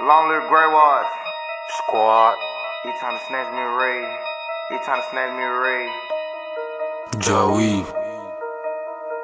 Long live Grey Watch. Squad. He trying to snatch me a ray. He trying to snatch me a ray. Joey.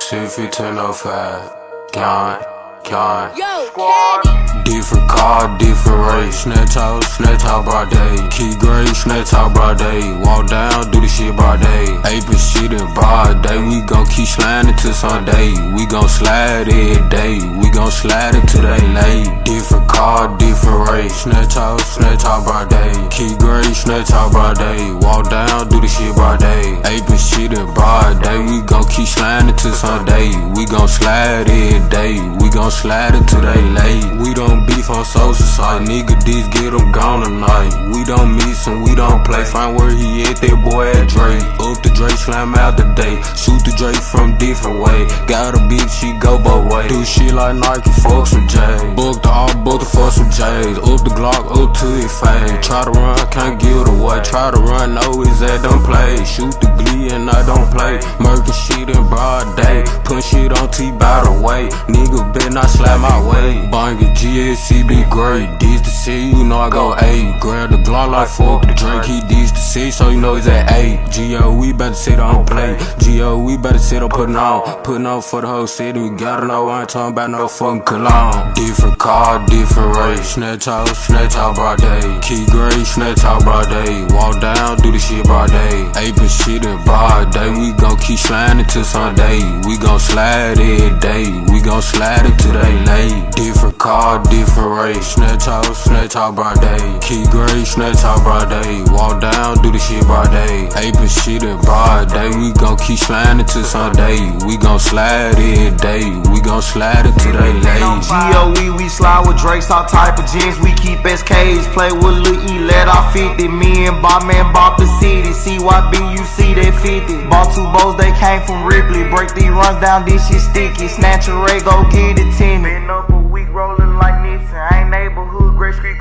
61505. Gone. Gone. Yo, Squad. Caddy. Different car, different race. Snatch out, snatch out broad day. Key gray, snatch out broad day. Walk down, do the shit broad day. Aping shit in broad day. We gon' keep sliding till Sunday. We gon' slide every day. We slide until they late. Different car, different race. Snatch out, snatch out broad day. Key gray, snatch out broad day. Walk down, do the shit broad day. Aping Keep sliding till Sunday. We gon' slide every day. We gon' slide until they late. We don't beef on social side. Nigga, these get them gone tonight. We don't miss and we don't play. Find where he at, that boy at Drake. Up the Drake, slam out the day. Shoot the Drake from different way. Got a bitch, she go both way. Do shit like Nike, fuck some J's. Book the all, book the fuck some J's. Up the Glock, up to it fade. Try to run, can't give it away. Try to run, no, is that don't play. Shoot the glee and I don't play. Murking shit in broad day. Put shit on T by the way. Nigga better not slap my way. Bang it, GSC be great. This the C, you know I go A. Grab the Glock like fuck the drink. He this the C, so you know he's at A. G.O. we better sit on play. G.O. we better sit on putting on. Putting on for the whole city. We gotta know I ain't talking about no fucking cologne. Different car, different race. Snatch out, snatch out broad day. Key gray, snatch out broad day. Walk down, Aping shit in broad day. We gon' keep sliding till Sunday. We gon' slide every day. We gon' slide until they late. Different car, different race. Snatch out, snatch out broad day. Key gray, snatch out broad day. Walk down, do the shit broad day. Aping shit in broad day. We gon' keep sliding till Sunday. We gon' slide every day. We gon' slide it until they late. GOE, we slide with Drakes, all type of jeans. We keep SKs, play with Lil E, let off 50. Me and Bob Man bought the city. CYB, you see that 50. Bought two bows, they came from Ripley. Break these runs down, this shit sticky. Snatch a ray, go get it, Timmy.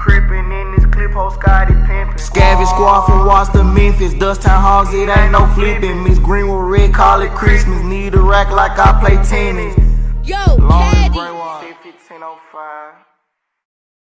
Neighborhood, Great Street creeping in this clip, ho Scotty pimpin'. Scavenge squad from Washington, Memphis. Dust Town Hogs, it ain't no flipping. Miss Greenwood, red, call it Christmas. Need a rack like I play tennis. Yo, Long Caddy. 1505.